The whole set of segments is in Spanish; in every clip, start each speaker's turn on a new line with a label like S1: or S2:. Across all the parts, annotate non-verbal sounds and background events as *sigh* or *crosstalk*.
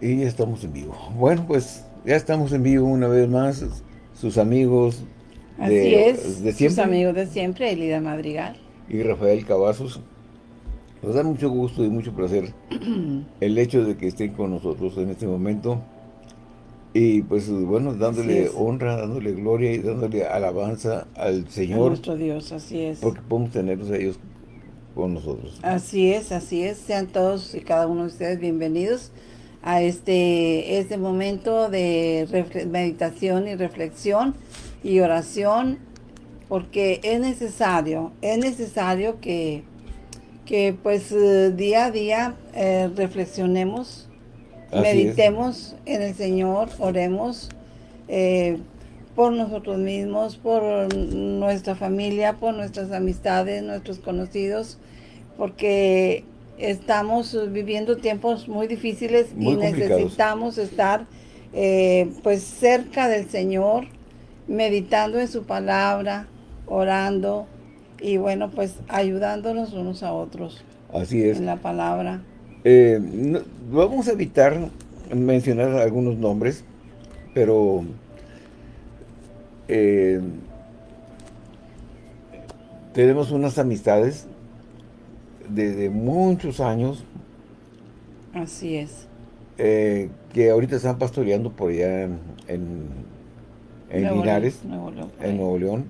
S1: Y ya estamos en vivo. Bueno, pues ya estamos en vivo una vez más. Sus amigos
S2: Así de, es, de siempre. sus amigos de siempre, Elida Madrigal.
S1: Y Rafael Cavazos. Nos da mucho gusto y mucho placer *clears throat* el hecho de que estén con nosotros en este momento. Y pues bueno, dándole honra, dándole gloria y dándole alabanza al Señor. A
S2: nuestro Dios, así es.
S1: Porque podemos tenerlos a ellos con nosotros.
S2: Así es, así es. Sean todos y cada uno de ustedes bienvenidos a este, este momento de meditación y reflexión y oración, porque es necesario, es necesario que, que pues eh, día a día eh, reflexionemos, meditemos en el Señor, oremos eh, por nosotros mismos, por nuestra familia, por nuestras amistades, nuestros conocidos, porque estamos viviendo tiempos muy difíciles y necesitamos estar eh, pues cerca del Señor, meditando en su palabra, orando y bueno, pues ayudándonos unos a otros.
S1: Así es.
S2: En la palabra.
S1: Eh, vamos a evitar mencionar algunos nombres, pero eh, tenemos unas amistades desde muchos años.
S2: Así es.
S1: Eh, que ahorita están pastoreando por allá en, en, Linares, en Nuevo León.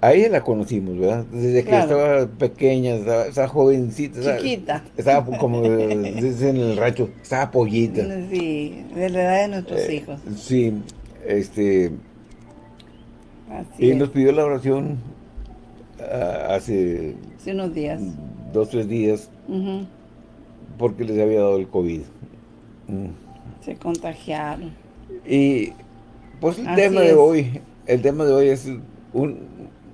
S1: A ella la conocimos, ¿verdad? Desde que estaba pequeña, estaba, jovencita.
S2: Chiquita.
S1: Estaba, como *laughs* desde en el rancho, estaba pollita.
S2: Sí, de la edad de nuestros eh, hijos.
S1: Sí, este... y nos pidió la oración ah, hace
S2: Hace unos días.
S1: Dos, tres días. Porque les había dado el COVID.
S2: Se contagiaron.
S1: Y pues el tema de hoy, el tema de hoy es un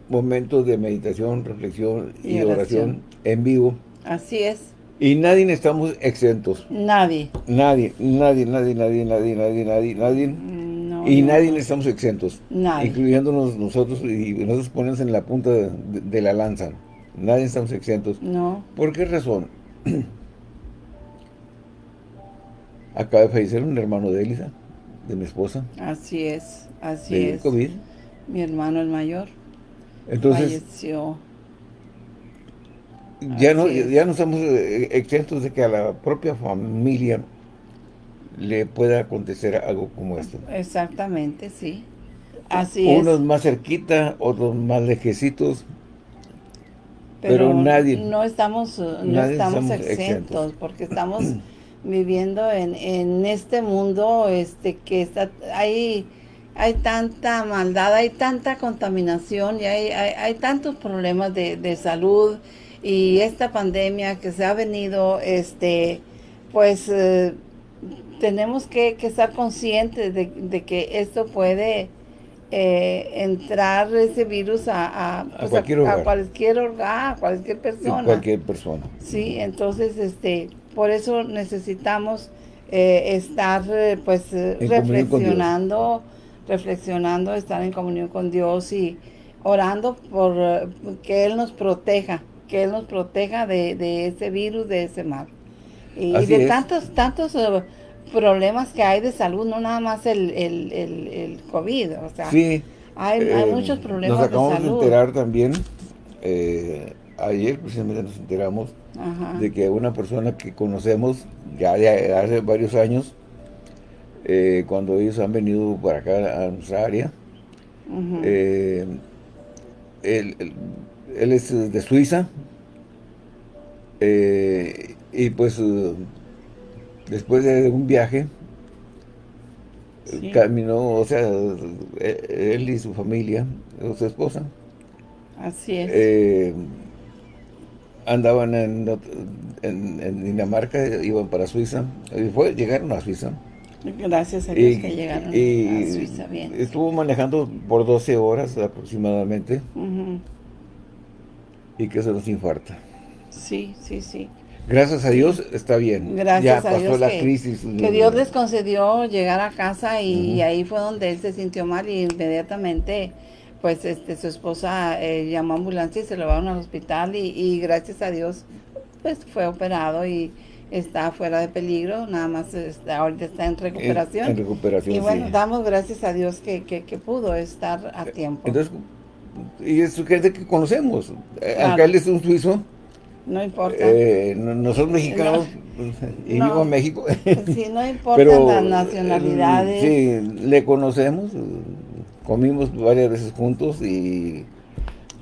S1: momento de meditación, reflexión y, oración. en vivo.
S2: Así es.
S1: Y nadie estamos exentos.
S2: Nadie.
S1: Nadie, nadie, nadie, nadie, nadie, nadie, nadie, nadie. Y nadie estamos exentos.
S2: Nadie.
S1: Incluyéndonos nosotros y nosotros ponemos en la punta de la lanza. Nadie estamos exentos.
S2: No.
S1: ¿Por qué razón? *clears throat* Acaba de fallecer un hermano de Elisa, de mi esposa.
S2: Así es, así es.
S1: COVID.
S2: Mi hermano el mayor.
S1: Entonces,
S2: falleció.
S1: Ya no, ya no estamos eh, exentos de que a la propia familia le pueda acontecer algo como esto.
S2: Exactamente, sí. Así es.
S1: Unos más cerquita, otros más lejecitos, pero, nadie
S2: no estamos no estamos, exentos, porque *clears throat* estamos viviendo en, en, este mundo este que está hay hay tanta maldad hay tanta contaminación y hay, hay, tantos problemas de, de, salud y esta pandemia que se ha venido este pues eh, tenemos que, que, estar conscientes de, de que esto puede eh, entrar ese virus a, a,
S1: pues, cualquier, a,
S2: cualquier a cualquier persona.
S1: cualquier persona.
S2: Sí, entonces este por eso necesitamos eh, estar eh, pues reflexionando, reflexionando, estar en comunión con Dios y orando por que Él nos proteja, que Él nos proteja de, de ese virus, de ese mal. Y, de tantos, tantos problemas que hay de salud, no nada más el, el, el, COVID, o sea,
S1: sí,
S2: hay, hay eh, muchos problemas
S1: de salud.
S2: Nos acabamos
S1: de enterar también, eh, ayer precisamente nos enteramos de que una persona que conocemos ya de hace varios años, eh, cuando ellos han venido para acá a nuestra área, él, él, es de Suiza, y pues después de un viaje, caminó, o sea, él y su familia, su esposa.
S2: Así es.
S1: Eh, andaban en, en, Dinamarca, iban para Suiza, y fue, llegaron a Suiza.
S2: Gracias a Dios que llegaron a Suiza bien.
S1: Estuvo manejando por 12 horas aproximadamente. Y que se nos infarta.
S2: Sí, sí, sí.
S1: Gracias a Dios está bien.
S2: Gracias
S1: ya
S2: pasó Dios
S1: la
S2: que,
S1: crisis.
S2: Que Dios les concedió llegar a casa y, ahí fue donde él se sintió mal y inmediatamente pues este su esposa eh, llamó a ambulancia y se lo llevaron al hospital y, gracias a Dios pues fue operado y está fuera de peligro, nada más está, ahorita está en recuperación.
S1: En, recuperación,
S2: Y bueno, damos gracias a Dios que, pudo estar a tiempo.
S1: Entonces, y es gente que conocemos. Acá él es un suizo.
S2: No importa.
S1: Eh, nosotros mexicanos, *laughs* y vivo en México.
S2: Sí, no importa las nacionalidades.
S1: Sí, le conocemos, comimos varias veces juntos y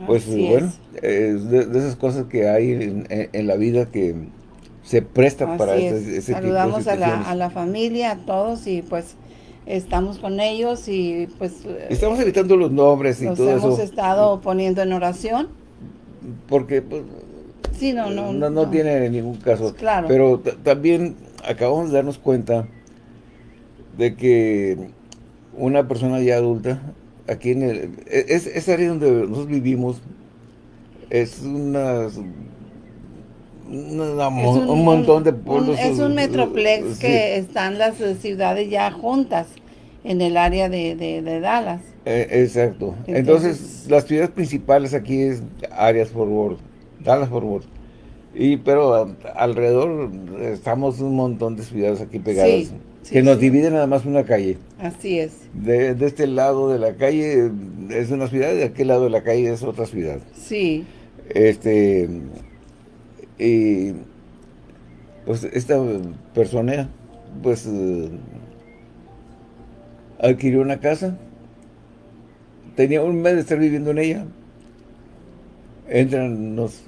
S1: pues bueno, es de, esas cosas que hay en la vida que se presta para ese, ese
S2: Saludamos tipo de a, la, a la familia, a todos y pues estamos con ellos y pues...
S1: Estamos evitando los nombres y todo
S2: eso. hemos estado poniendo en oración.
S1: Porque pues,
S2: sí, no, no,
S1: no, no, tiene ningún caso.
S2: Claro.
S1: Pero también acabamos de darnos cuenta de que una persona ya adulta, aquí en el... E, es, esa área donde nosotros vivimos, es una un, montón de pueblos.
S2: es un metroplex que están las ciudades ya juntas en el área de, Dallas.
S1: Eh, exacto. Entonces, las ciudades principales aquí es áreas por Worth, Dallas por Worth. Y, pero alrededor estamos un montón de ciudades aquí pegadas. que nos dividen nada más una calle.
S2: Así es.
S1: De, de, este lado de la calle es una ciudad, de aquel lado de la calle es otra ciudad.
S2: Sí.
S1: Este, y pues esta persona pues eh, adquirió una casa, tenía un mes de estar viviendo en ella, entran los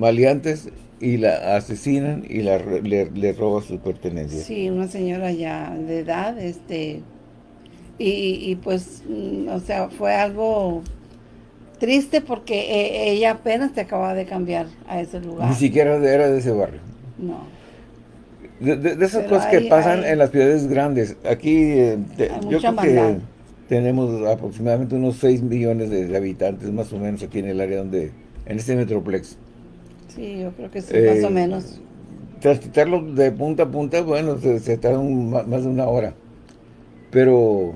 S1: maleantes y la asesinan y la, le, le roban sus pertenencias.
S2: Sí, una señora ya de edad, este, y, y pues, mm, o sea, fue algo Triste porque eh, ella apenas te acaba de cambiar a ese lugar.
S1: Ni siquiera era de ese barrio.
S2: No.
S1: De, esas cosas que pasan en las ciudades grandes. Aquí, eh, yo creo que tenemos aproximadamente unos 6 millones de, habitantes, más o menos, aquí en el área donde, en este Metroplex.
S2: Sí, yo creo que sí, más o eh, menos.
S1: Transitarlo de punta a punta, bueno, se, se tarda más de una hora. Pero,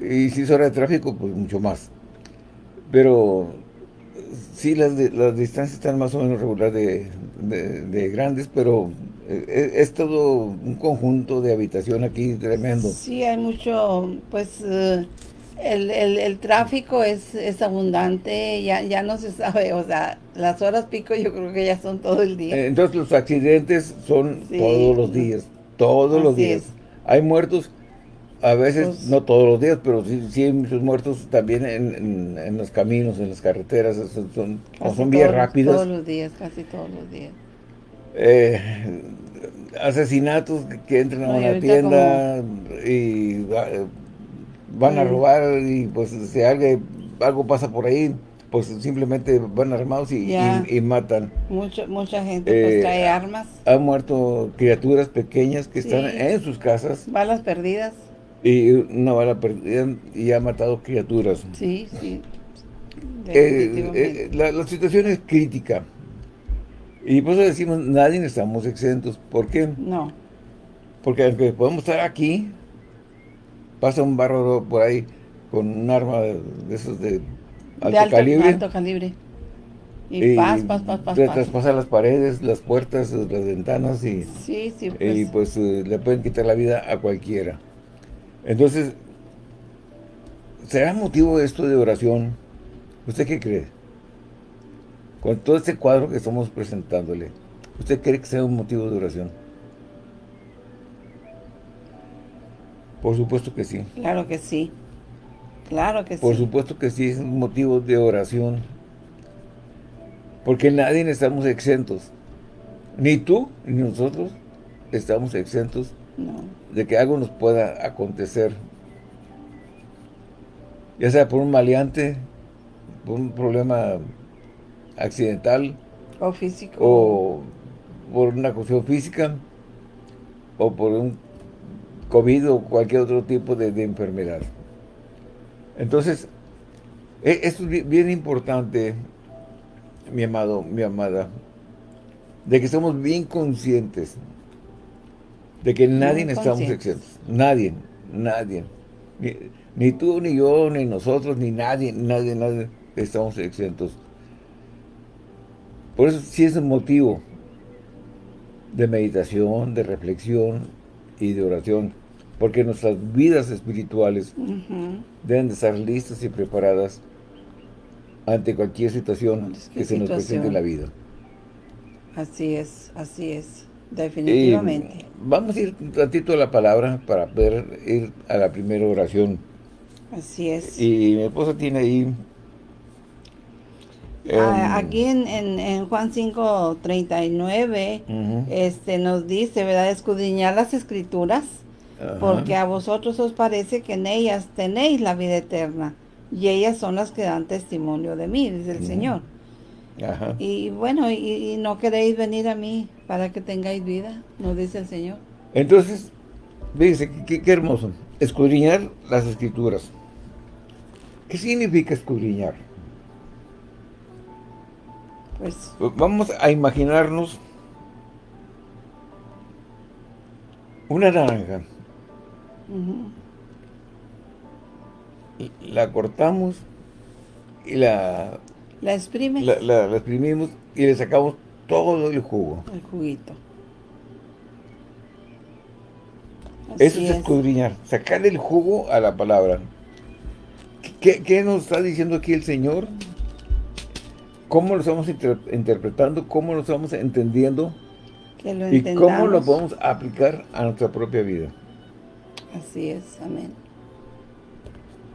S1: y si es hora de tráfico, pues mucho más. Pero sí, las, las distancias están más o menos regular de, grandes, pero eh, es, todo un conjunto de habitación aquí tremendo.
S2: Sí, hay mucho, pues... Eh, el, el, tráfico es, es abundante, ya, ya no se sabe, o sea, las horas pico yo creo que ya son todo el día.
S1: Entonces los accidentes son todos los días, todos los días. Hay muertos a veces, pues no todos los días, pero sí, hay muchos muertos también en, los caminos, en las carreteras, son, son bien rápidas.
S2: Todos los días, casi todos los días.
S1: Eh, asesinatos que entran a una tienda y van a robar y pues si algo, algo pasa por ahí, pues simplemente van armados y, matan.
S2: Mucho, mucha gente pues eh, trae armas.
S1: Han muerto criaturas pequeñas que están en sus casas.
S2: Balas perdidas.
S1: Y una bala perdida y ha matado criaturas.
S2: Sí, sí.
S1: Eh, eh, la, situación es crítica. Y por eso decimos, nadie estamos exentos. ¿Por qué?
S2: No.
S1: Porque aunque podemos estar aquí, pasa un bárbaro por ahí con un arma de esos de
S2: alto, calibre. alto calibre. Y, paz, paz, paz, paz,
S1: Traspasa las paredes, las puertas, las ventanas y,
S2: sí, sí,
S1: y pues, pues eh, le pueden quitar la vida a cualquiera. Entonces, ¿será motivo esto de oración? ¿Usted qué cree? Con todo este cuadro que estamos presentándole, ¿usted cree que sea un motivo de oración? Por supuesto que sí.
S2: Claro que sí. Claro que
S1: sí. Por supuesto que sí es un motivo de oración. Porque nadie estamos exentos. Ni tú, ni nosotros estamos exentos de que algo nos pueda acontecer. Ya sea por un maleante, por un problema accidental.
S2: O físico.
S1: O por una cuestión física. O por un COVID o cualquier otro tipo de, enfermedad. Entonces, e, esto es bien importante, mi amado, mi amada, de que estamos bien conscientes de que nadie estamos exentos. Nadie, nadie. Ni, tú, ni yo, ni nosotros, ni nadie, nadie, nadie estamos exentos. Por eso sí es el motivo de meditación, de reflexión y de oración. Porque nuestras vidas espirituales deben de estar listas y preparadas ante cualquier situación que se nos presente en la vida.
S2: Así es, así es, definitivamente.
S1: vamos a ir un ratito a la palabra para poder ir a la primera oración.
S2: Así es.
S1: Y mi esposa tiene ahí...
S2: Ah, aquí en, en, Juan 5, 39, este, nos dice, ¿verdad? Escudriñar las escrituras, porque a vosotros os parece que en ellas tenéis la vida eterna, y ellas son las que dan testimonio de mí, dice el Señor. Y bueno, y, no queréis venir a mí para que tengáis vida, nos dice el Señor.
S1: Entonces, dice, qué, qué hermoso, escudriñar las escrituras. ¿Qué significa escudriñar? Pues, Vamos a imaginarnos una naranja. La cortamos y la...
S2: La exprime.
S1: La, exprimimos y le sacamos todo el jugo.
S2: El juguito.
S1: Eso es, escudriñar, sacarle el jugo a la palabra. ¿Qué, nos está diciendo aquí el Señor? ¿Cómo lo estamos interpretando? ¿Cómo lo estamos entendiendo? y cómo lo podemos aplicar a nuestra propia vida.
S2: Así es, amén.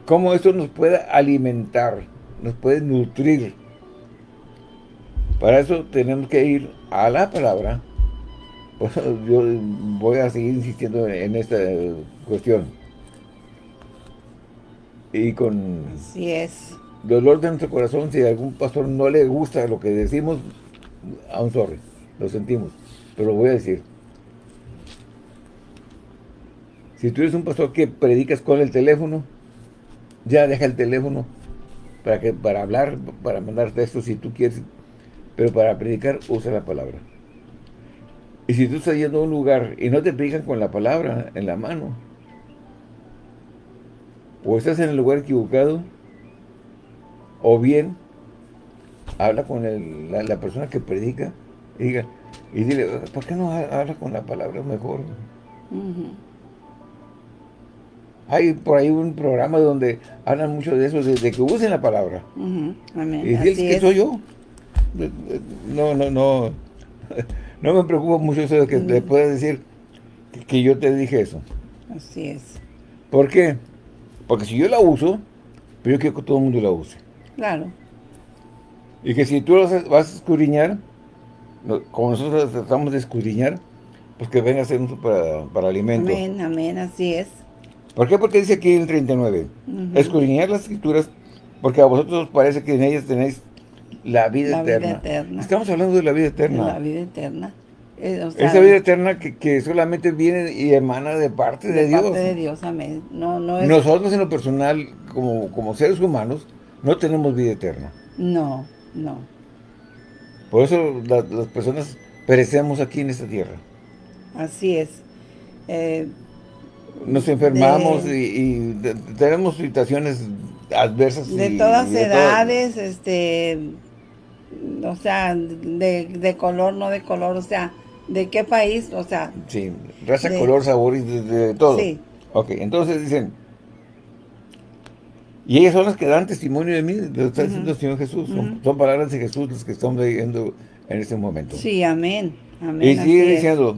S1: Cómo esto nos puede alimentar, nos puede nutrir. Para eso tenemos que ir a la palabra. Yo voy a seguir insistiendo en esta cuestión y con
S2: Así es.
S1: Dolor de nuestro corazón, si algún pastor no le gusta lo que decimos, un sorry, lo sentimos, pero lo voy a decir. Si tú eres un pastor que predicas con el teléfono, ya deja el teléfono para que para hablar, para mandar textos si tú quieres, pero para predicar usa la palabra. Y si tú estás yendo a un lugar y no te predican con la palabra en la mano, o estás en el lugar equivocado, o bien habla con la, persona que predica y, diga, y dile, ¿por qué no habla con la palabra mejor? Hay por ahí un programa donde hablan mucho de eso, de, que usen la palabra. Y diles que soy yo. No, no, no. *laughs* No me preocupa mucho eso de que te puedas decir que yo te dije eso.
S2: Así es.
S1: ¿Por qué? Porque si yo la uso, pero yo quiero que todo el mundo la use.
S2: Claro.
S1: Y que si tú vas a escudriñar, como nosotros tratamos de escudriñar, pues que venga a ser un para, para alimento.
S2: Amén, amén, así es.
S1: ¿Por qué? Porque dice aquí en el 39, escudriñar las escrituras, porque a vosotros os parece que en ellas tenéis la vida, eterna. vida eterna. Estamos hablando de la vida eterna.
S2: la vida eterna.
S1: Eh, Esa vida eterna que, solamente viene y emana de parte de, de Dios.
S2: parte de Dios, amén. No, no es...
S1: Nosotros en lo personal, como, como seres humanos, no tenemos vida eterna.
S2: No, no.
S1: Por eso las personas perecemos aquí en esta tierra.
S2: Así es. Eh,
S1: Nos enfermamos y, tenemos situaciones adversas.
S2: De todas edades, este, o sea, de, de color, no de color, o sea, ¿De qué país? O sea...
S1: Sí, raza, color, sabor y de, todo. Sí. Ok, entonces dicen... Y ellas son las que dan testimonio de mí, lo está diciendo el Señor Jesús. son, palabras de Jesús las que estamos leyendo en este momento.
S2: Sí, amén. amén y
S1: sigue diciendo,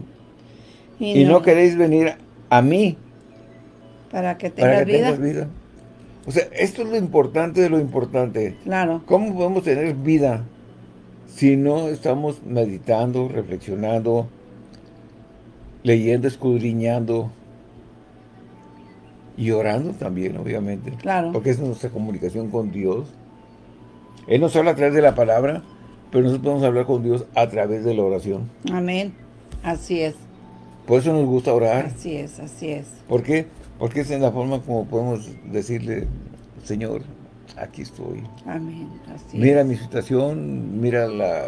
S1: y, no, queréis venir a mí
S2: para que tengas vida. vida.
S1: O sea, esto es lo importante de lo importante.
S2: Claro.
S1: ¿Cómo podemos tener vida? si no estamos meditando, reflexionando, leyendo, escudriñando y orando también, obviamente.
S2: Claro.
S1: Porque es nuestra comunicación con Dios. Él nos habla a través de la palabra, pero nosotros podemos hablar con Dios a través de la oración.
S2: Amén. Así es.
S1: Por eso nos gusta orar.
S2: Así es, así es.
S1: ¿Por qué? Porque es en la forma como podemos decirle, Señor, aquí estoy.
S2: Amén.
S1: mira mi situación, mira la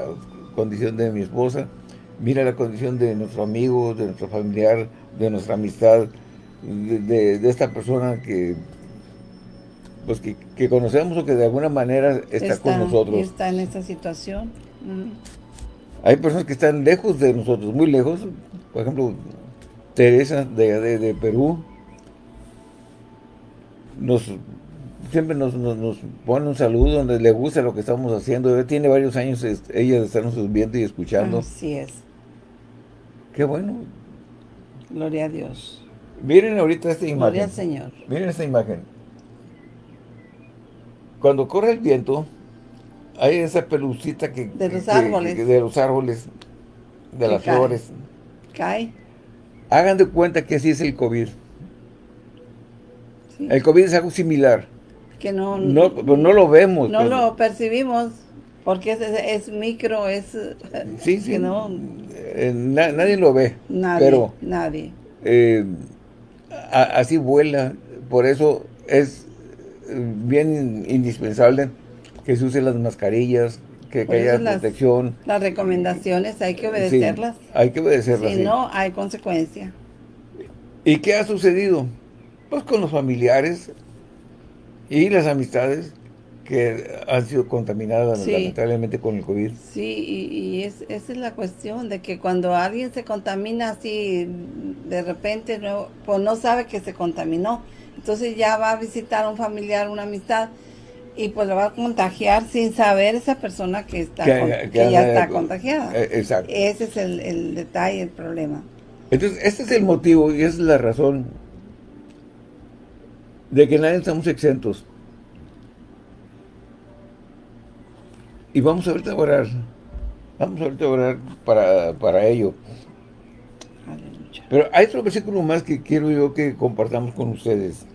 S1: condición de mi esposa, mira la condición de nuestro amigo, de nuestro familiar, de nuestra amistad, de, esta persona que pues que, conocemos o que de alguna manera está, con nosotros.
S2: Está en esta situación.
S1: Hay personas que están lejos de nosotros, muy lejos. Por ejemplo, Teresa de, de, Perú. Nos, siempre nos, nos, pone un saludo donde le gusta lo que estamos haciendo. Tiene varios años ella de estarnos viendo y escuchando.
S2: Así es.
S1: Qué bueno.
S2: Gloria a Dios.
S1: Miren ahorita esta imagen.
S2: Gloria al Señor.
S1: Miren esta imagen. Cuando corre el viento, hay esa pelucita que...
S2: De los árboles.
S1: de los árboles, de las flores.
S2: Cae.
S1: Hagan de cuenta que así es el COVID. El COVID es algo similar.
S2: Que no...
S1: No, pues no lo vemos.
S2: No lo percibimos. Porque es, micro, es...
S1: Sí, *laughs* sí. no, eh, nadie lo ve.
S2: Nadie,
S1: pero,
S2: nadie.
S1: Eh, así vuela. Por eso es eh, bien indispensable que se usen las mascarillas, que, haya protección.
S2: Las, recomendaciones hay que obedecerlas.
S1: hay que obedecerlas.
S2: Si no, hay consecuencia.
S1: ¿Y qué ha sucedido? Pues con los familiares y las amistades que han sido contaminadas lamentablemente con el COVID.
S2: Sí, y, es, esa es la cuestión, de que cuando alguien se contamina así, de repente, no, pues no sabe que se contaminó. Entonces ya va a visitar a un familiar, una amistad, y pues lo va a contagiar sin saber esa persona que está que, ya está contagiada.
S1: Eh, exacto.
S2: Ese es el, el detalle, el problema.
S1: Entonces, este es el motivo y esa es la razón de que nadie estamos exentos. Y vamos ahorita a orar. Vamos ahorita a orar para, para ello. Pero hay otro versículo más que quiero yo que compartamos con ustedes.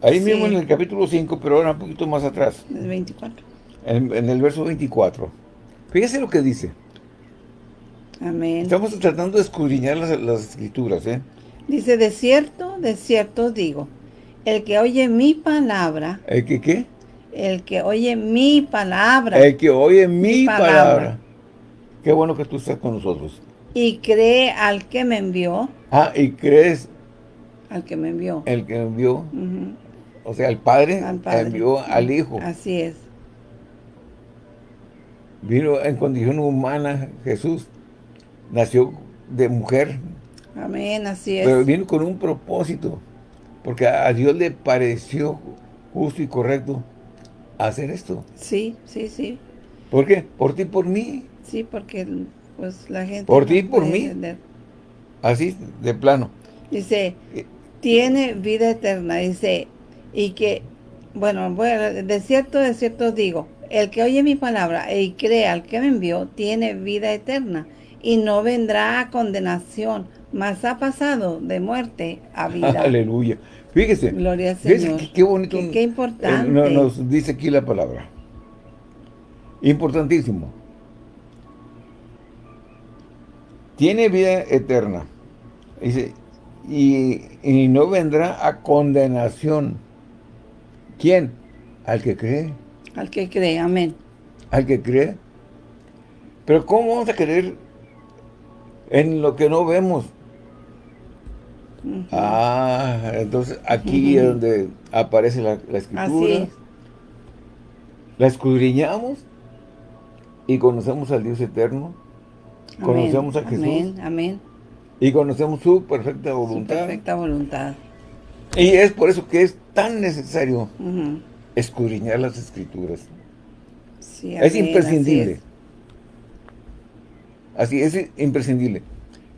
S1: Ahí mismo en el capítulo 5, pero ahora un poquito más atrás.
S2: En el 24.
S1: En, el verso 24. Fíjese lo que dice.
S2: Amén.
S1: Estamos tratando de escudriñar las, las escrituras, ¿eh?
S2: Dice, de cierto, de cierto digo, el que oye mi palabra...
S1: ¿El que qué?
S2: El que oye mi palabra.
S1: El que oye mi, palabra. Qué bueno que tú estás con nosotros.
S2: Y cree al que me envió.
S1: Ah, y crees.
S2: Al que me envió.
S1: El que me envió. O sea, el Padre, envió al Hijo.
S2: Así es.
S1: Vino en condición humana Jesús. Nació de mujer.
S2: Amén, así es.
S1: Pero vino con un propósito. Porque a Dios le pareció justo y correcto hacer esto.
S2: Sí, sí, sí.
S1: ¿Por qué? Por ti y por mí.
S2: Sí, porque pues la gente...
S1: Por ti por mí. Así, de plano.
S2: Dice, eh, tiene vida eterna. Dice, y que, bueno, bueno, de cierto, de cierto digo, el que oye mi palabra y cree al que me envió, tiene vida eterna y no vendrá a condenación, mas ha pasado de muerte a vida. *laughs*
S1: Aleluya. Fíjese.
S2: Gloria al Señor.
S1: Qué, bonito.
S2: Qué, importante.
S1: nos dice aquí la palabra. Importantísimo. Tiene vida eterna. Dice, y, y no vendrá a condenación. ¿Quién? Al que cree.
S2: Al que cree, amén.
S1: Al que cree. Pero ¿cómo vamos a creer en lo que no vemos? Ah, entonces aquí es donde aparece la, escritura. La escudriñamos y conocemos al Dios eterno. Conocemos a Jesús.
S2: Amén, amén.
S1: Y conocemos su perfecta voluntad.
S2: Su perfecta voluntad.
S1: Y es por eso que es tan necesario escudriñar las escrituras. es imprescindible. Así es. imprescindible.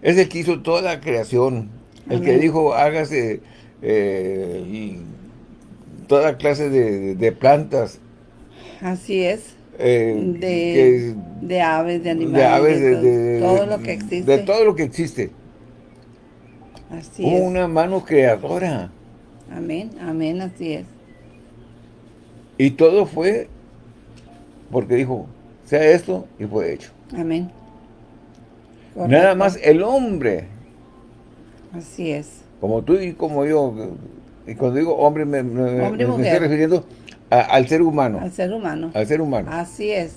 S1: Es el que hizo toda la creación, el que dijo, hágase eh, toda clase de, plantas.
S2: Así es.
S1: Eh,
S2: de, aves, de animales, de, todo lo que existe.
S1: De todo lo que existe.
S2: Así Una
S1: mano creadora.
S2: Amén, amén, así es.
S1: Y todo fue porque dijo, sea esto, y fue hecho.
S2: Amén.
S1: Nada más el hombre
S2: Así es.
S1: Como tú y como yo. Y cuando digo hombre, me, estoy refiriendo al ser humano.
S2: Al ser humano.
S1: Al ser humano.
S2: Así es.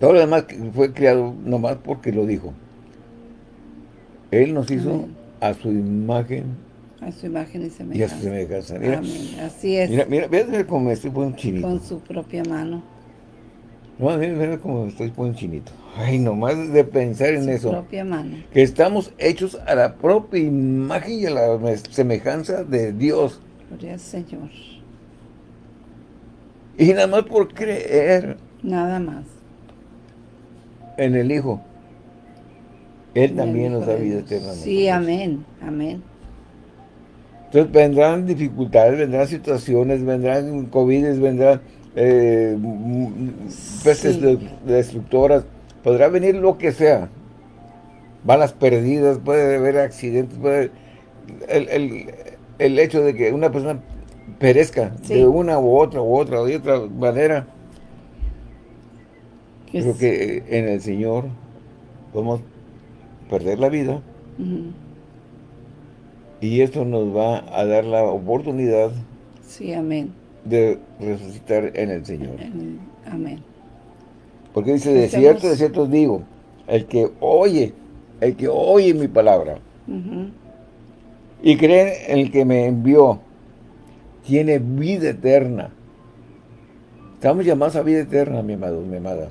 S1: Todo lo demás fue creado nomás porque lo dijo. Él nos hizo a su imagen.
S2: A su imagen y semejanza. Y a su
S1: semejanza.
S2: Amén. Así es.
S1: Mira, mira, ve cómo me estoy poniendo chinito.
S2: Con su propia mano.
S1: No, a mí me como estoy poniendo chinito. Ay, nomás de pensar en eso.
S2: propia mano.
S1: Que estamos hechos a la propia imagen y a la semejanza de Dios.
S2: Gloria al Señor.
S1: Y nada más por creer.
S2: Nada más.
S1: En el Hijo. Él también nos da vida eterna.
S2: Sí, amén, amén.
S1: Entonces vendrán dificultades, vendrán situaciones, vendrán COVID, vendrán eh, pestes destructoras, podrá venir lo que sea, balas perdidas, puede haber accidentes, puede, el, hecho de que una persona perezca de una u otra u otra de otra manera, creo que en el Señor podemos perder la vida. Y esto nos va a dar la oportunidad
S2: sí, amén.
S1: De resucitar en el Señor.
S2: Amén.
S1: Porque dice, de cierto, de cierto os digo, el que oye, el que oye mi palabra y cree en el que me envió, tiene vida eterna. Estamos llamados a vida eterna, mi amado, mi amada.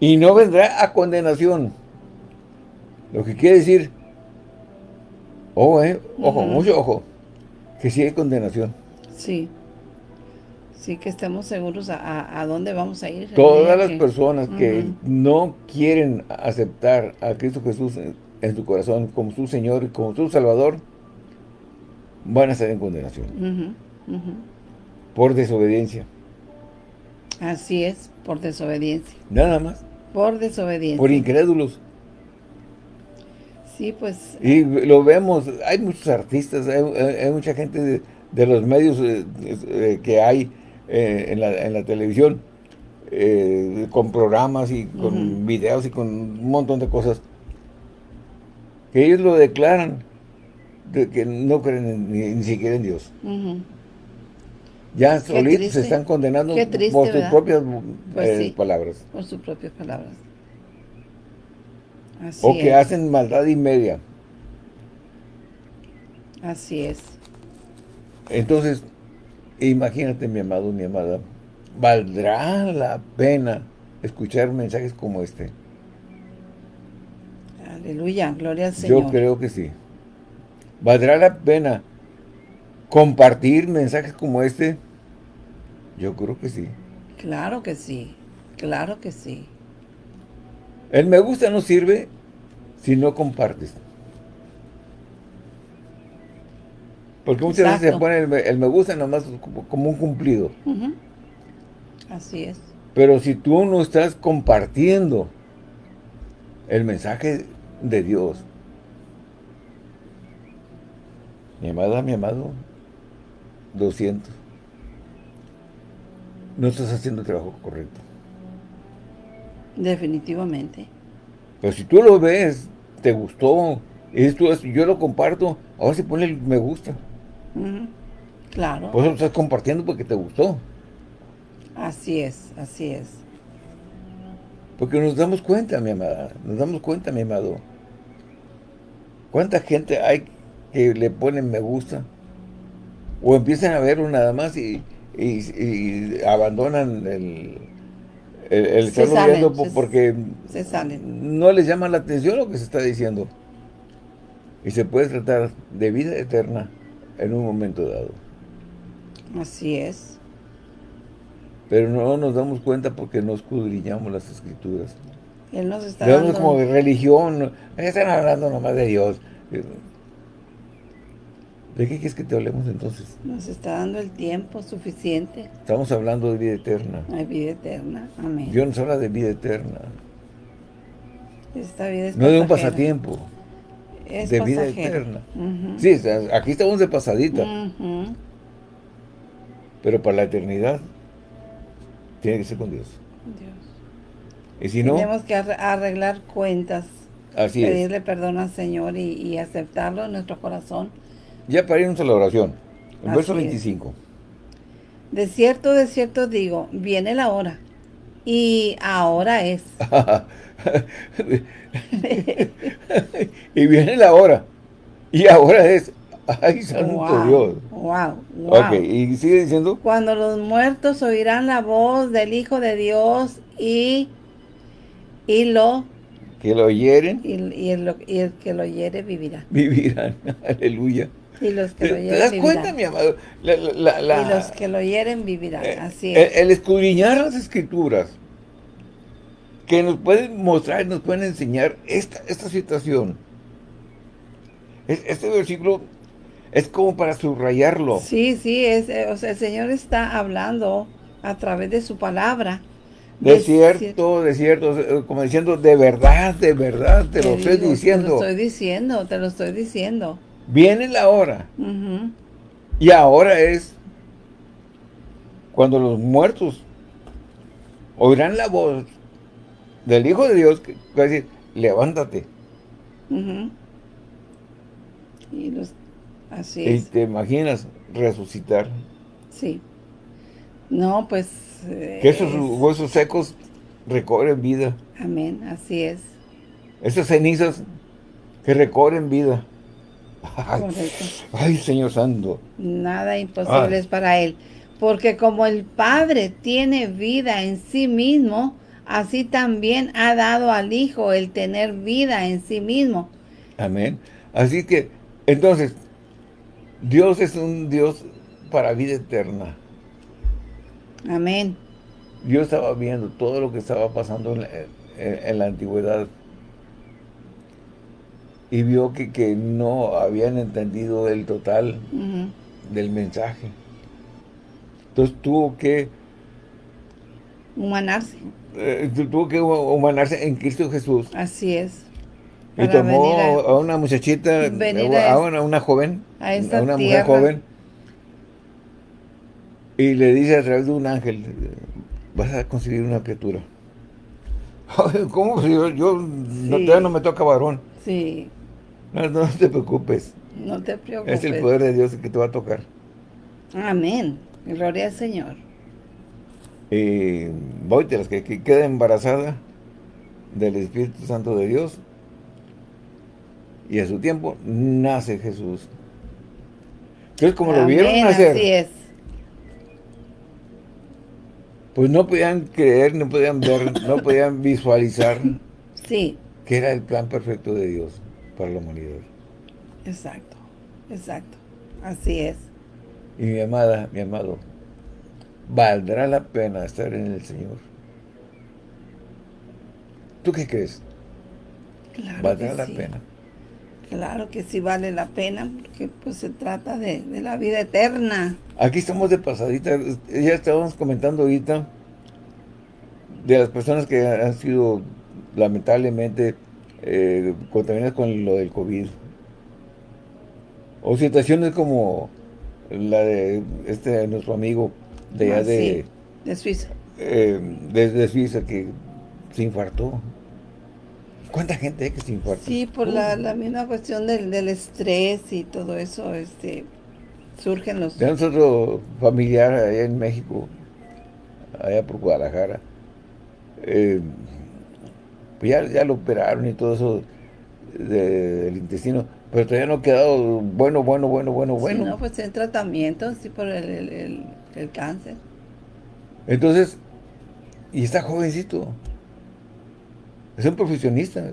S1: Y no vendrá a condenación. Lo que quiere decir Ojo, eh, ojo, mucho ojo. Que sí hay condenación.
S2: Sí. Sí, que estemos seguros a, a, dónde vamos a ir.
S1: Todas las personas que no quieren aceptar a Cristo Jesús en, su corazón como su Señor y como su Salvador, van a estar en condenación. Por desobediencia.
S2: Así es, por desobediencia.
S1: Nada más.
S2: Por desobediencia.
S1: Por incrédulos.
S2: Sí, pues.
S1: Y lo vemos, hay muchos artistas, hay, mucha gente de, los medios eh, eh, que hay eh, en, la, en, la, televisión, con programas y con videos y con un montón de cosas, que ellos lo declaran, de que no creen ni, siquiera en Dios. Ya solitos se están condenando por sus propias pues palabras.
S2: Por sus propias palabras
S1: o que hacen maldad y media.
S2: Así es.
S1: Entonces, imagínate mi amado, mi amada, ¿valdrá la pena escuchar mensajes como este?
S2: Aleluya, gloria al Señor.
S1: Yo creo que sí. ¿Valdrá la pena compartir mensajes como este? Yo creo que sí.
S2: Claro que sí, claro que sí.
S1: El me gusta no sirve si no compartes. Porque muchas veces se pone el, me gusta nomás como un cumplido.
S2: Así es.
S1: Pero si tú no estás compartiendo el mensaje de Dios, mi amada, mi amado, 200. No estás haciendo el trabajo correcto.
S2: Definitivamente.
S1: Pero si tú lo ves, te gustó, esto yo lo comparto, ahora se pone el me gusta.
S2: Claro.
S1: Pues lo estás compartiendo porque te gustó.
S2: Así es, así es.
S1: Porque nos damos cuenta, mi amada, nos damos cuenta, mi amado. ¿Cuánta gente hay que le ponen me gusta? O empiezan a verlo nada más y abandonan el, el, estarlo viendo porque no les llama la atención lo que se está diciendo. Y se puede tratar de vida eterna en un momento dado.
S2: Así es.
S1: Pero no nos damos cuenta porque no escudriñamos las escrituras.
S2: Él nos está dando...
S1: como de religión, están hablando nomás de Dios. ¿De qué quieres que te hablemos entonces?
S2: Nos está dando el tiempo suficiente.
S1: Estamos hablando de vida eterna.
S2: Hay vida eterna, amén.
S1: Dios nos habla de vida eterna.
S2: Esta vida es
S1: No de un pasatiempo. Es de vida eterna. Sí, aquí estamos de pasadita. Pero para la eternidad tiene que ser con Dios. Dios. Y si no...
S2: Tenemos que arreglar cuentas.
S1: Así
S2: pedirle perdón al Señor y, y aceptarlo en nuestro corazón
S1: ya para irnos a la oración. El verso 25.
S2: De cierto, de cierto digo, viene la hora. Y ahora es. *laughs*
S1: y viene la hora. Y ahora es. Ay, santo Dios.
S2: Wow,
S1: wow. Ok, y sigue diciendo.
S2: Cuando los muertos oirán la voz del Hijo de Dios y, y lo...
S1: Que lo oyeren.
S2: Y, y, el, y el que lo oyere vivirá.
S1: Vivirán, *laughs* aleluya.
S2: Y los que lo
S1: ¿Te das cuenta, mi amado?
S2: y los que lo oyeren vivirán, eh, así
S1: es. El, escudriñar las escrituras, que nos pueden mostrar, nos pueden enseñar esta, esta situación. Este versículo es como para subrayarlo.
S2: Sí, sí, es, eh, o sea, el Señor está hablando a través de su palabra.
S1: De, cierto, de cierto, eh, como diciendo, de verdad, de verdad, te, lo estoy diciendo. Te
S2: lo estoy diciendo, te lo estoy diciendo.
S1: Viene la hora. Y ahora es cuando los muertos oirán la voz del Hijo de Dios que va a decir, levántate.
S2: Y los Así
S1: ¿Y te imaginas resucitar?
S2: Sí. No, pues...
S1: que esos huesos secos recobren vida.
S2: Amén, así es.
S1: Esas cenizas que recobren vida. Ay, Señor Santo.
S2: Nada imposible es para Él. Porque como el Padre tiene vida en sí mismo, así también ha dado al Hijo el tener vida en sí mismo.
S1: Amén. Así que, entonces, Dios es un Dios para vida eterna.
S2: Amén.
S1: Dios estaba viendo todo lo que estaba pasando en la, antigüedad y vio que, no habían entendido el total del mensaje. Entonces tuvo que...
S2: Humanarse.
S1: Eh, tuvo que humanarse en Cristo Jesús.
S2: Así es.
S1: Y tomó a, una muchachita, a, una, joven,
S2: a, una
S1: mujer joven, y le dice a través de un ángel, vas a conseguir una criatura. *laughs* ¿Cómo? Yo, yo no, no me toca varón.
S2: Sí.
S1: No, te preocupes.
S2: No te preocupes.
S1: Es el poder de Dios que te va a tocar.
S2: Amén. Gloria al Señor.
S1: Y voy de las que, que queda embarazada del Espíritu Santo de Dios, y a su tiempo nace Jesús. Entonces, como lo vieron nacer,
S2: así es.
S1: pues no podían creer, no podían ver, no podían visualizar
S2: sí.
S1: que era el plan perfecto de Dios para la humanidad.
S2: Exacto, exacto, así es.
S1: Y mi amada, mi amado, valdrá la pena estar en el Señor. ¿Tú qué crees?
S2: Claro
S1: valdrá la pena.
S2: Claro que sí vale la pena, porque pues se trata de, la vida eterna.
S1: Aquí estamos de pasadita, ya estábamos comentando ahorita de las personas que han sido lamentablemente eh, contaminadas con lo del COVID. O situaciones como la de este nuestro amigo de
S2: ah,
S1: de,
S2: de Suiza.
S1: Eh, de Suiza que se infartó. ¿Cuánta gente hay que se infarta?
S2: Sí, por la, la, misma cuestión del, del, estrés y todo eso, este, surgen los...
S1: De nosotros familiar allá en México, allá por Guadalajara, eh, pues ya, ya, lo operaron y todo eso del intestino, pero todavía no ha quedado bueno, bueno, bueno, bueno, bueno.
S2: Sí, no, pues en tratamiento, sí, por el, el, el cáncer.
S1: Entonces, y está jovencito. Es un profesionista.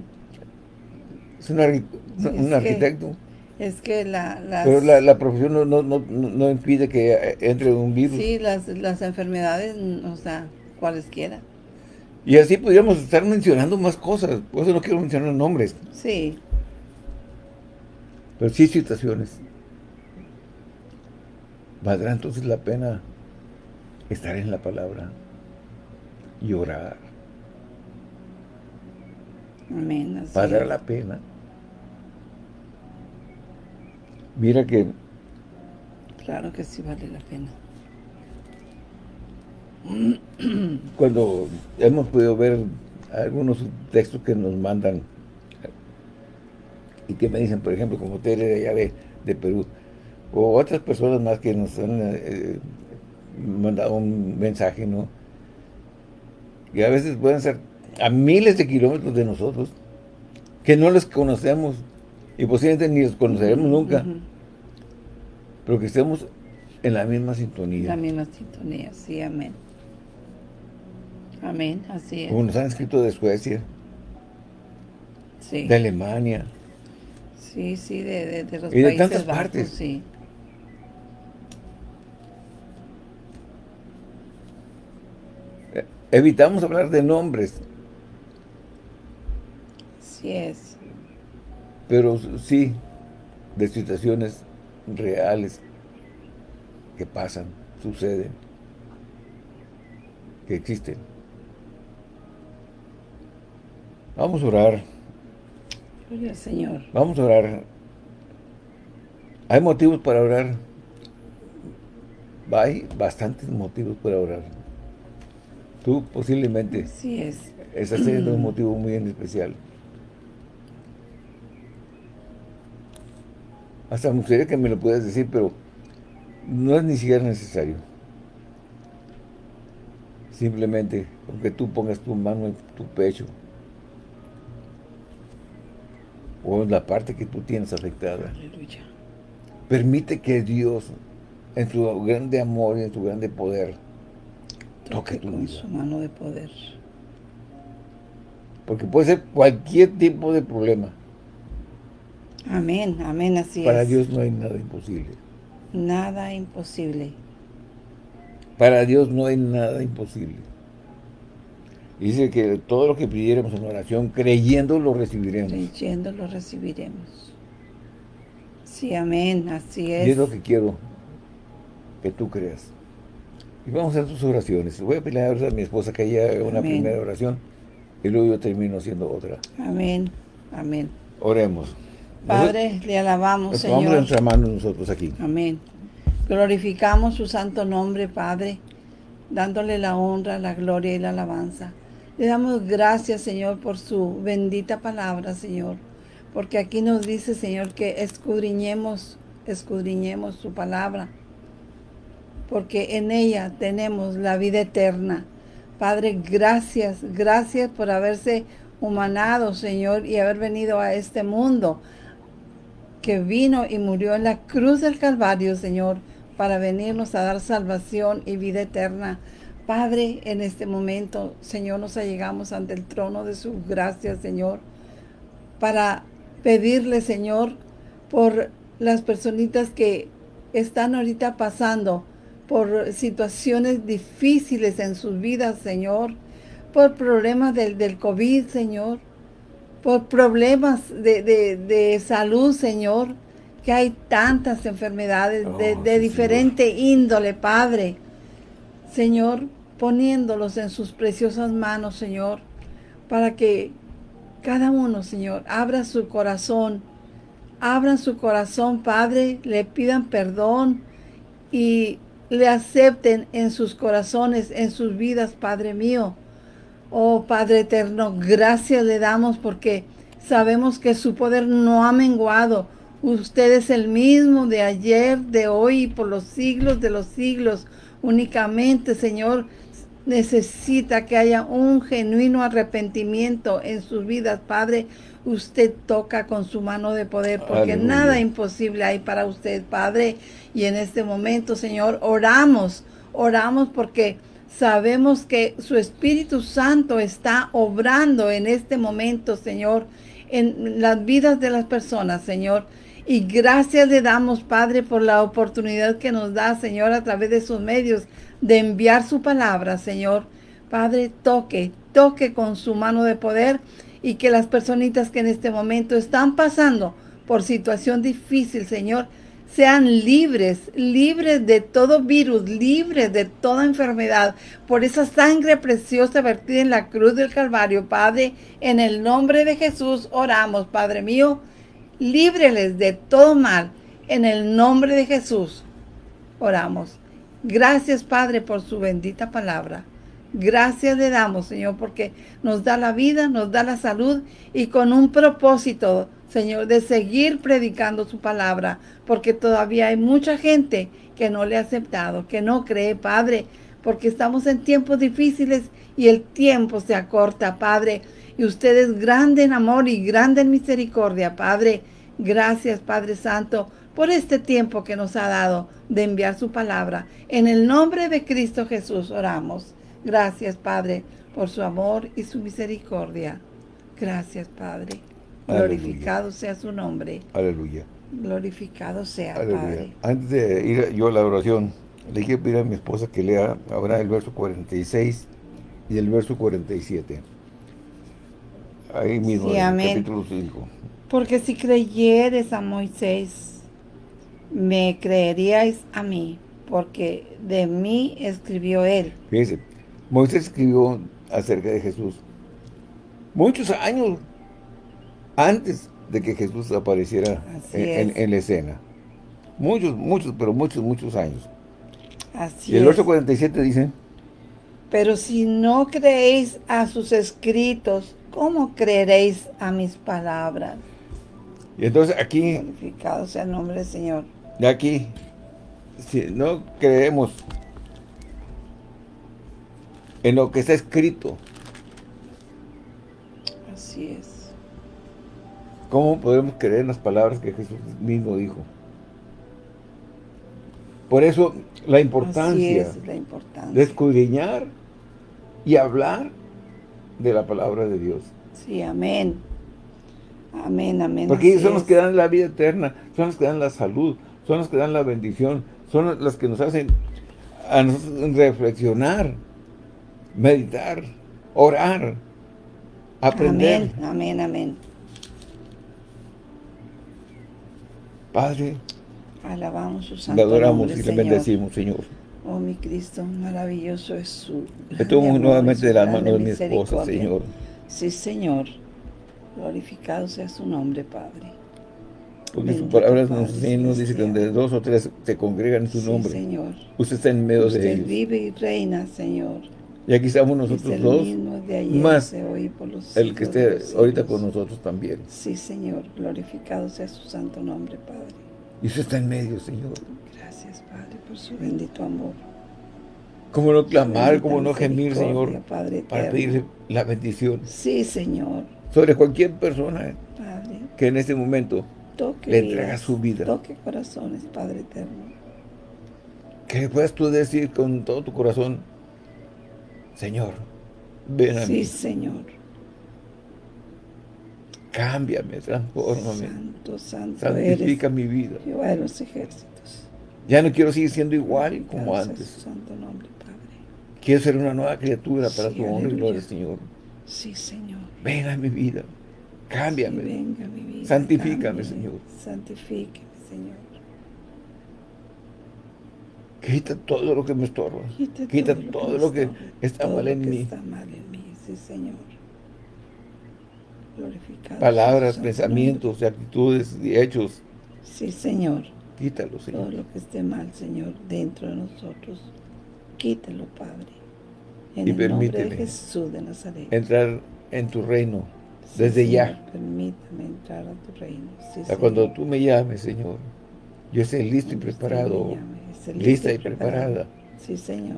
S1: Es un, arquitecto.
S2: es que la...
S1: Pero la, profesión no, no, no, no, impide que entre un virus.
S2: Sí, las, las enfermedades, o sea, cualesquiera.
S1: Y así podríamos estar mencionando más cosas. Por eso no quiero mencionar nombres.
S2: Sí.
S1: Pero sí situaciones. Valdrá entonces la pena estar en la palabra y orar
S2: Amén.
S1: Vale la pena. Mira que...
S2: Claro que sí vale la pena. *clears throat*
S1: Cuando hemos podido ver algunos textos que nos mandan y que me dicen, por ejemplo, como Tere de allá de, Perú, o otras personas más que nos han eh, mandado un mensaje, ¿no? Y a veces pueden ser a miles de kilómetros de nosotros, que no los conocemos y posiblemente ni los conoceremos nunca. pero que estemos en la misma sintonía.
S2: La misma sintonía, sí, amén. Amén, así es.
S1: Como nos han escrito de Suecia,
S2: sí.
S1: de Alemania.
S2: Sí, sí, de, de, los
S1: y de tantas partes.
S2: Sí.
S1: Evitamos hablar de nombres.
S2: Sí es.
S1: Pero sí, de situaciones reales que pasan, suceden, que existen. Vamos a orar.
S2: Gloria Señor.
S1: Vamos a orar. Hay motivos para orar. Hay bastantes motivos para orar. Tú posiblemente
S2: sí es.
S1: estás teniendo un motivo muy en especial. Hasta me gustaría que me lo puedas decir, pero no es ni siquiera necesario. Simplemente, aunque tú pongas tu mano en tu pecho, o en la parte que tú tienes afectada.
S2: Aleluya.
S1: Permite que Dios, en su grande amor y en su grande poder, toque tu
S2: con su mano de poder.
S1: Porque puede ser cualquier tipo de problema.
S2: Amén, amén, así
S1: Para Dios no hay nada imposible.
S2: Nada imposible.
S1: Para Dios no hay nada imposible. Dice que todo lo que pidiéramos en oración, creyendo lo recibiremos.
S2: Creyendo lo recibiremos. Sí, amén, así es.
S1: Y es lo que quiero que tú creas. Y vamos a hacer tus oraciones. Voy a pedir a mi esposa que haya una primera oración y luego yo termino haciendo otra.
S2: Amén. Amén.
S1: Oremos.
S2: Padre, le alabamos, Señor. Vamos
S1: nuestra mano nosotros aquí.
S2: Amén. Glorificamos su santo nombre, Padre, dándole la honra, la gloria y la alabanza. Le damos gracias, Señor, por su bendita palabra, Señor. Porque aquí nos dice, Señor, que escudriñemos, escudriñemos su palabra porque en ella tenemos la vida eterna. Padre, gracias, gracias por haberse humanado, Señor, y haber venido a este mundo que vino y murió en la cruz del Calvario, Señor, para venirnos a dar salvación y vida eterna. Padre, en este momento, Señor, nos allegamos ante el trono de su gracia, Señor, para pedirle, Señor, por las personitas que están ahorita pasando por situaciones difíciles en sus vidas, Señor, por problemas del, del COVID, Señor, por problemas de, salud, Señor, que hay tantas enfermedades de, oh, de diferente índole, Padre. Señor, poniéndolos en sus preciosas manos, Señor, para que cada uno, Señor, abra su corazón, abran su corazón, Padre, le pidan perdón y le acepten en sus corazones, en sus vidas, Padre mío. Oh Padre eterno, gracias le damos porque sabemos que su poder no ha menguado. Usted es el mismo de ayer, de hoy y por los siglos de los siglos. Únicamente, Señor, necesita que haya un genuino arrepentimiento en sus vidas, Padre. Usted toca con su mano de poder, porque nada imposible hay para usted, Padre. Y en este momento, Señor, oramos, oramos porque sabemos que su Espíritu Santo está obrando en este momento, Señor, en las vidas de las personas, Señor. Y gracias le damos, Padre, por la oportunidad que nos da, Señor, a través de sus medios, de enviar su palabra, Señor. Padre, toque, toque con su mano de poder y que las personitas que en este momento están pasando por situación difícil, Señor, sean libres, libres de todo virus, libres de toda enfermedad, por esa sangre preciosa vertida en la cruz del Calvario, Padre, en el nombre de Jesús oramos, Padre mío, líbreles de todo mal, en el nombre de Jesús oramos. Gracias, Padre, por su bendita palabra. Gracias le damos, Señor, porque nos da la vida, nos da la salud y con un propósito, Señor, de seguir predicando su palabra, porque todavía hay mucha gente que no le ha aceptado, que no cree, Padre, porque estamos en tiempos difíciles y el tiempo se acorta, Padre, y usted es grande en amor y grande en misericordia, Padre. Gracias, Padre Santo, por este tiempo que nos ha dado de enviar su palabra. En el nombre de Cristo Jesús oramos. Gracias, Padre, por su amor y su misericordia. Gracias, Padre. Glorificado sea su nombre.
S1: Aleluya.
S2: Glorificado sea, Padre.
S1: Antes de ir yo a la oración, le quiero pedir a mi esposa que lea ahora el verso 46 y el verso 47. Ahí mismo, en el capítulo 5.
S2: Porque si creyeres a Moisés, me creeríais a mí, porque de mí escribió él.
S1: Fíjense, Moisés escribió acerca de Jesús muchos años antes de que Jesús apareciera en, la escena. Muchos, muchos, pero muchos, muchos años.
S2: Así
S1: y el verso 47 dice...
S2: Pero si no creéis a sus escritos, ¿cómo creeréis a mis palabras?
S1: Y entonces aquí...
S2: Glorificado sea el nombre del Señor.
S1: Y aquí, si no creemos en lo que está escrito.
S2: Así es.
S1: ¿Cómo podemos creer en las palabras que Jesús mismo dijo? Por eso la importancia,
S2: la importancia.
S1: de escudriñar y hablar de la palabra de Dios.
S2: Sí, amén. Amén, amén.
S1: Porque ellos son los que dan la vida eterna, son los que dan la salud, son los que dan la bendición, son los que nos hacen a reflexionar, meditar, orar, aprender.
S2: Amén, amén, amén.
S1: Padre,
S2: alabamos su santo
S1: Le adoramos y le bendecimos, Señor.
S2: Oh, mi Cristo, maravilloso es su...
S1: Tomo nuevamente de la mano de mi esposa, Señor.
S2: Sí, Señor. Glorificado sea su nombre, Padre.
S1: Porque su palabra nos, nos dice que donde dos o tres se congregan en su nombre,
S2: Señor.
S1: usted está en medio de ellos.
S2: Usted vive y reina, Señor.
S1: Y aquí estamos nosotros dos, más el que esté ahorita con nosotros también.
S2: Sí, Señor. Glorificado sea su santo nombre, Padre.
S1: Y usted está en medio, Señor.
S2: Gracias, Padre, por su bendito amor.
S1: Como no clamar, como no gemir, Señor, Padre para pedirle la bendición.
S2: Sí, Señor.
S1: Sobre cualquier persona que en este momento le entrega su vida.
S2: Toque corazones, Padre eterno.
S1: Que puedas tú decir con todo tu corazón, Señor, ven a
S2: sí,
S1: mí.
S2: Sí, Señor.
S1: Cámbiame, transfórmame.
S2: Santo, santo
S1: Santifica mi vida.
S2: Jehová de los ejércitos.
S1: Ya no quiero seguir siendo igual como antes.
S2: santo nombre, Padre.
S1: Quiero ser una nueva criatura para tu honra y gloria, Señor.
S2: Sí, Señor.
S1: Venga a mi vida. Cámbiame.
S2: Sí, venga mi vida.
S1: Santifícame. Señor.
S2: Santifíqueme, Señor.
S1: Quita todo lo que me estorba.
S2: Quita,
S1: Quita
S2: todo,
S1: todo, lo que está
S2: todo
S1: mal en
S2: que
S1: mí.
S2: Está mal en mí, sí, Señor. Glorificado
S1: Palabras, pensamientos, actitudes y hechos.
S2: Sí, Señor.
S1: Quítalo, Señor.
S2: Todo lo que esté mal, Señor, dentro de nosotros. Quítalo, Padre. En
S1: Y
S2: el nombre de
S1: permíteme
S2: Jesús de Nazaret.
S1: Entrar en tu reino
S2: Sí,
S1: desde
S2: Señor,
S1: ya.
S2: Permítame entrar a tu reino. Sí,
S1: A cuando tú me llames, Señor, yo esté listo y
S2: Cuando
S1: preparado, lista y preparada
S2: Sí, Señor.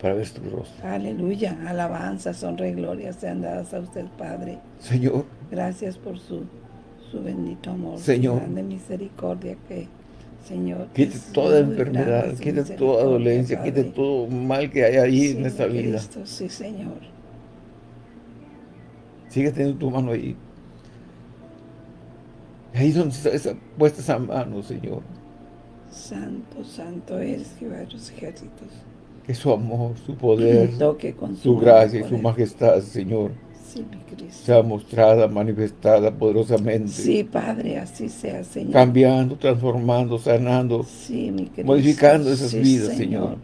S1: para ver tu rostro.
S2: Aleluya. Alabanza, honra y gloria sean dadas a usted, Padre.
S1: Señor,
S2: Gracias por su, su bendito amor.
S1: Señor.
S2: Su grande misericordia que, Señor.
S1: quite toda enfermedad,
S2: grande
S1: quite toda dolencia, quite todo mal que hay ahí
S2: Sí,
S1: en esta vida.
S2: Sí, Señor.
S1: Sigue teniendo tu mano ahí. Ahí donde está esa, puesta esa mano, Señor.
S2: Santo, santo eres Jehová de los ejércitos.
S1: Que su amor, su poder,
S2: Toque con su
S1: gracia y su majestad, Señor,
S2: Sí, mi Cristo.
S1: sea mostrada, manifestada poderosamente.
S2: Sí, Padre, así sea, Señor.
S1: Cambiando, transformando, sanando,
S2: Sí, mi Cristo.
S1: modificando esas
S2: Sí,
S1: vidas, Señor.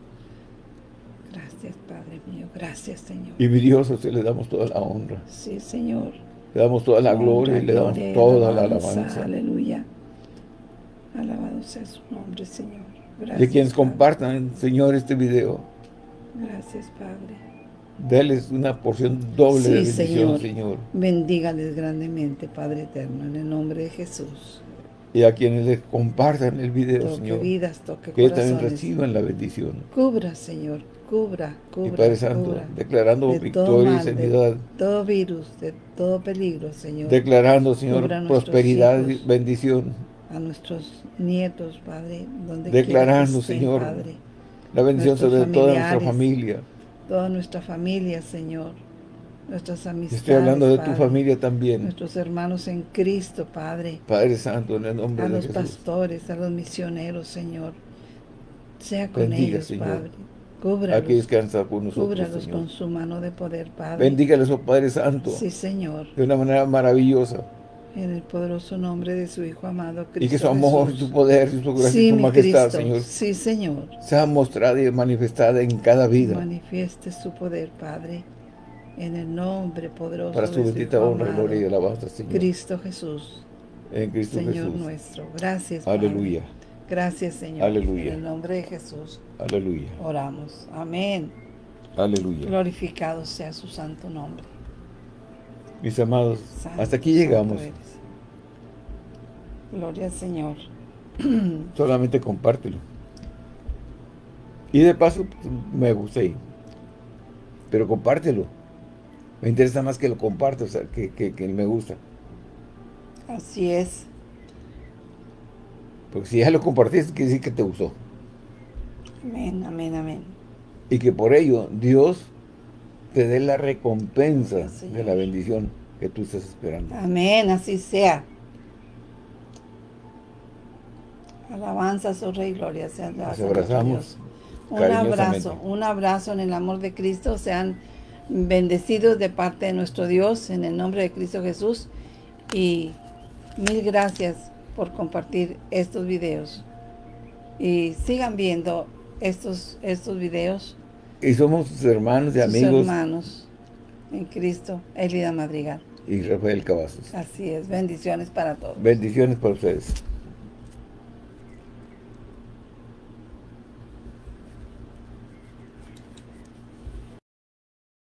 S2: Gracias, Señor.
S1: Y mi Dios, a usted le damos toda la honra,
S2: Sí, Señor.
S1: le damos toda la gloria y le damos
S2: gloria
S1: toda la alabanza.
S2: Aleluya. Alabado sea su nombre, Señor. Gracias.
S1: De quienes
S2: Padre.
S1: compartan, Señor, este video,
S2: Gracias, Padre.
S1: déles una porción doble
S2: Sí,
S1: de bendición,
S2: Señor.
S1: Señor.
S2: Bendígales grandemente, Padre eterno, en el nombre de Jesús.
S1: Y a quienes les compartan el video,
S2: Toque
S1: Señor,
S2: vidas, toque
S1: que también reciban la bendición.
S2: Cubra, Señor, cubra, cubra,
S1: Y Padre Santo,
S2: cubra.
S1: declarando
S2: de
S1: victoria y sanidad,
S2: de todo virus, de todo peligro, Señor.
S1: declarando, Señor, prosperidad y bendición,
S2: a nuestros nietos, Padre, donde
S1: Declarando, Señor, la bendición sobre toda nuestra familia.
S2: Toda nuestra familia, Señor. Nuestras amistades,
S1: Estoy hablando de tu familia también.
S2: Nuestros hermanos en Cristo, Padre.
S1: Padre Santo, en el nombre de Jesús.
S2: A los pastores, a los misioneros, Señor. Sea con ellos, Padre. Cúbralos.
S1: Aquí descansa con nosotros,
S2: Cúbralos con su mano de poder, Padre.
S1: Bendígalos, oh Padre Santo.
S2: Sí, Señor.
S1: De una manera maravillosa.
S2: En el poderoso nombre de su Hijo amado Cristo
S1: Y que su amor, su poder, su gracia y su majestad, Señor.
S2: Sí, Señor.
S1: Sea mostrada y manifestada en cada vida.
S2: Manifieste su poder, Padre. En el nombre poderoso
S1: Para su bendita honra, gloria y alabanza, Señor.
S2: Cristo Jesús.
S1: En Cristo
S2: Señor
S1: Jesús.
S2: nuestro. Gracias,
S1: Aleluya.
S2: Gracias, Señor.
S1: Aleluya.
S2: En el nombre de Jesús.
S1: Aleluya.
S2: Oramos. Amén.
S1: Aleluya.
S2: Glorificado sea su santo nombre.
S1: Mis amados, hasta aquí llegamos.
S2: Gloria al Señor. *clears throat*
S1: Solamente compártelo. Y de paso, pues, me gusta ahí. Pero compártelo. Me interesa más que lo comparte, o sea, que, que, que me gusta.
S2: Así es.
S1: Porque si ya lo compartiste, quiere decir que te gustó.
S2: Amén, amén, amén.
S1: Y que por ello Dios te dé la recompensa de la bendición que tú estás esperando.
S2: Amén, así sea. Alabanza, su Rey, gloria sea.
S1: Nos abrazamos.
S2: Un abrazo, un abrazo en el amor de Cristo. Sean bendecidos de parte de nuestro Dios en el nombre de Cristo Jesús. Y mil gracias por compartir estos videos. Y sigan viendo estos, estos videos.
S1: Y somos sus hermanos y amigos.
S2: hermanos en Cristo, Elida Madrigal.
S1: Y Rafael Cavazos.
S2: Así es, bendiciones para todos.
S1: Bendiciones para ustedes.